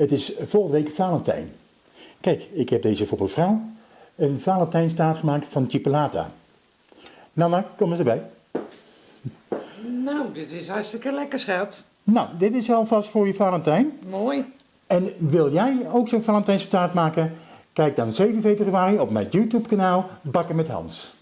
Het is volgende week Valentijn. Kijk, ik heb deze voor mevrouw. Een Valentijnstaart gemaakt van chipolata. Nana, kom eens erbij. Nou, dit is hartstikke lekker, schat. Nou, dit is alvast voor je Valentijn. Mooi. En wil jij ook zo'n Valentijnstaart maken? Kijk dan 7 februari op mijn YouTube kanaal Bakken met Hans.